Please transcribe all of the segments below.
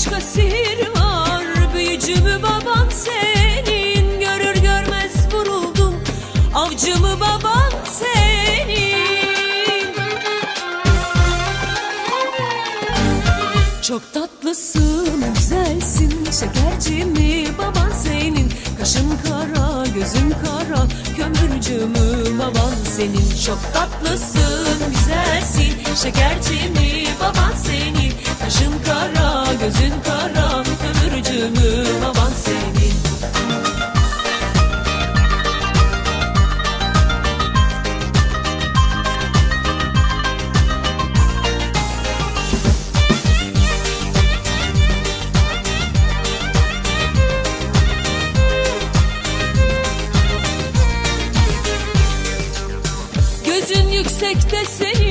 Başka sihir var. Büyücü mü baban senin. Görür görmez vuruldum. Avcı mı baban senin. Çok tatlısın, güzelsin. Şekerci mi baban senin? Kaşın kara, gözün kara. Kömürcü mü baban senin. Çok tatlısın, güzelsin. Şekerci mi baban senin? Kaşın kara, gözün kara Kömürcü mü baban senin. Gözün yüksekte senin,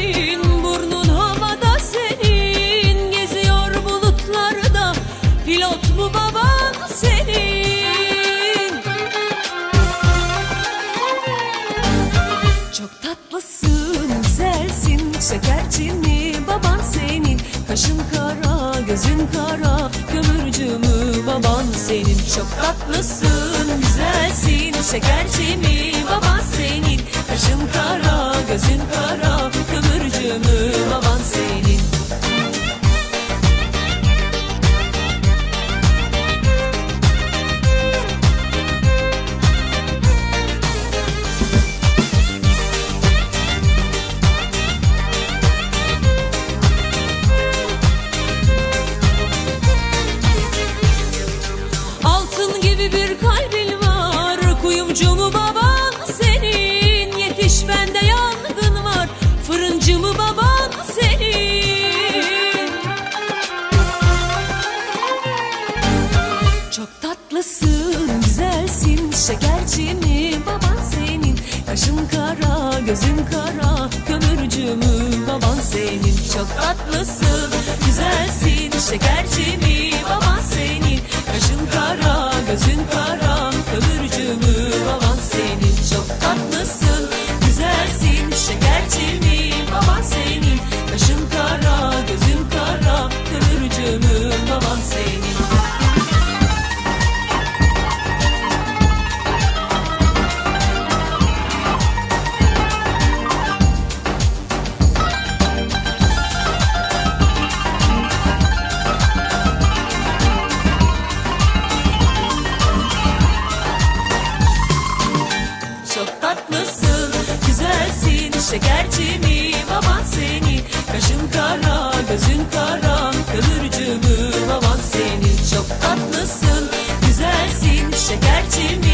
şekerci mi baban senin. Kaşın kara, gözün kara, kömürcü mü baban senin? Çok tatlısın, güzelsin, şekerci mi baban senin. Kaşın kara, gözün kara, kömürcü gibi bir kalbin var. Kuyumcu mu baban senin Yetiş bende yangın var. Fırıncı mı baban senin. Çok tatlısın, güzelsin Şekerci mi baban senin? Kaşın kara, gözün kara Kömürcü mü baban senin? Çok tatlısın, güzelsin Şekerci mi baban senin? Kaşın kara, gözün kara Şekerci mi baban senin Kaşın kara, gözün kara mü baban senin Çok tatlısın, güzelsin Şekerci mi